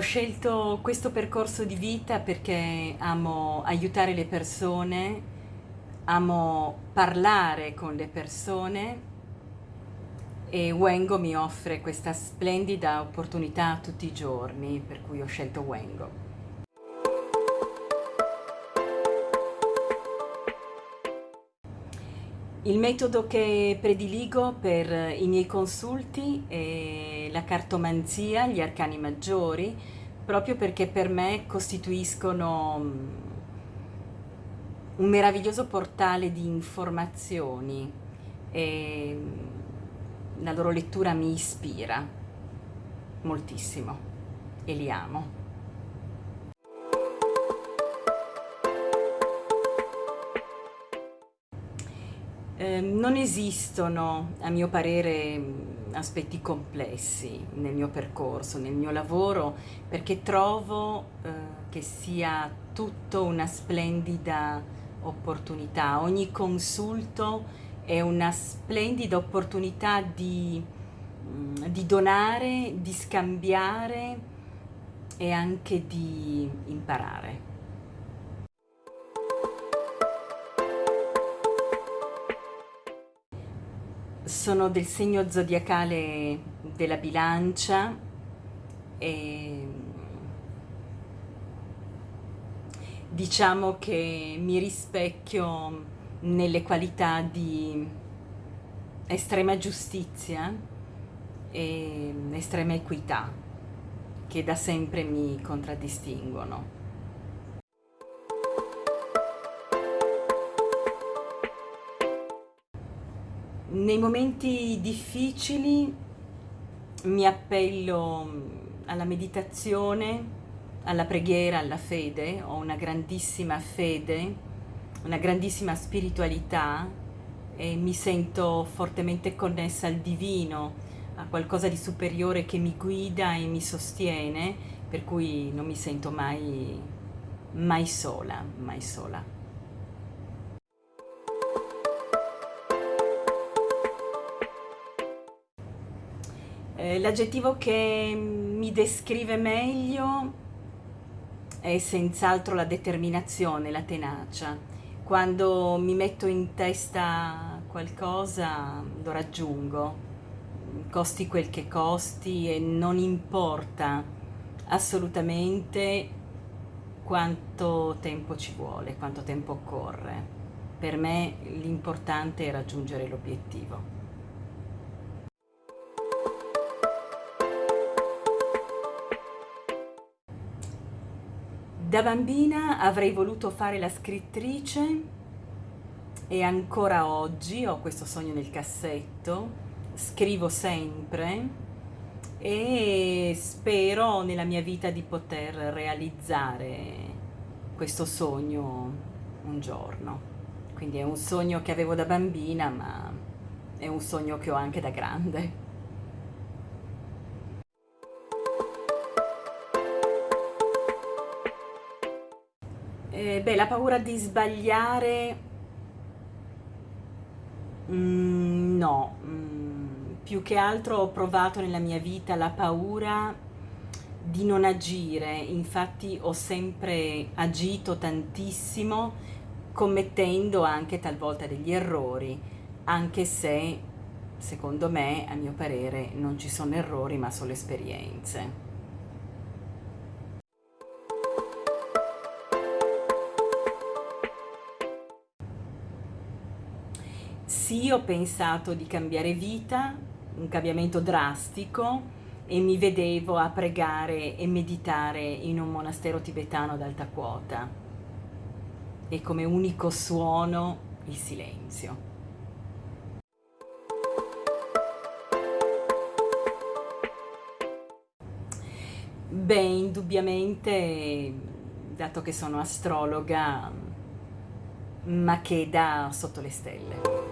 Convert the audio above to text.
scelto questo percorso di vita perché amo aiutare le persone, amo parlare con le persone e Wengo mi offre questa splendida opportunità tutti i giorni, per cui ho scelto Wengo. Il metodo che prediligo per i miei consulti è la cartomanzia, gli arcani maggiori, proprio perché per me costituiscono mm, un meraviglioso portale di informazioni e mm, la loro lettura mi ispira moltissimo e li amo. Eh, non esistono, a mio parere, aspetti complessi nel mio percorso, nel mio lavoro, perché trovo eh, che sia tutto una splendida opportunità. Ogni consulto è una splendida opportunità di, mm, di donare, di scambiare e anche di imparare. Sono del segno zodiacale della bilancia e diciamo che mi rispecchio nelle qualità di estrema giustizia e estrema equità che da sempre mi contraddistinguono. Nei momenti difficili mi appello mm, alla meditazione, alla preghiera, alla fede, ho una grandissima fede, una grandissima spiritualità e mi sento fortemente connessa al divino, a qualcosa di superiore che mi guida e mi sostiene, per cui non mi sento mai, mai sola, mai sola. Eh, l'aggettivo che mi descrive meglio è senz'altro la determinazione, la tenacia. Quando mi metto in testa qualcosa lo raggiungo, costi quel che costi e non importa assolutamente quanto tempo ci vuole, quanto tempo occorre. Per me l'importante è raggiungere l'obiettivo. Da bambina avrei voluto fare la scrittrice e ancora oggi ho questo sogno nel cassetto, scrivo sempre e spero nella mia vita di poter realizzare questo sogno un giorno. Quindi è un sogno che avevo da bambina ma è un sogno che ho anche da grande. Eh, beh, la paura di sbagliare, mm, no, mm, più che altro ho provato nella mia vita la paura di non agire, infatti ho sempre agito tantissimo commettendo anche talvolta degli errori, anche se secondo me, a mio parere, non ci sono errori ma solo esperienze. Sì, ho pensato di cambiare vita, un cambiamento drastico e mi vedevo a pregare e meditare in un monastero tibetano ad alta quota e come unico suono il silenzio. Beh, indubbiamente, dato che sono astrologa, ma che da sotto le stelle.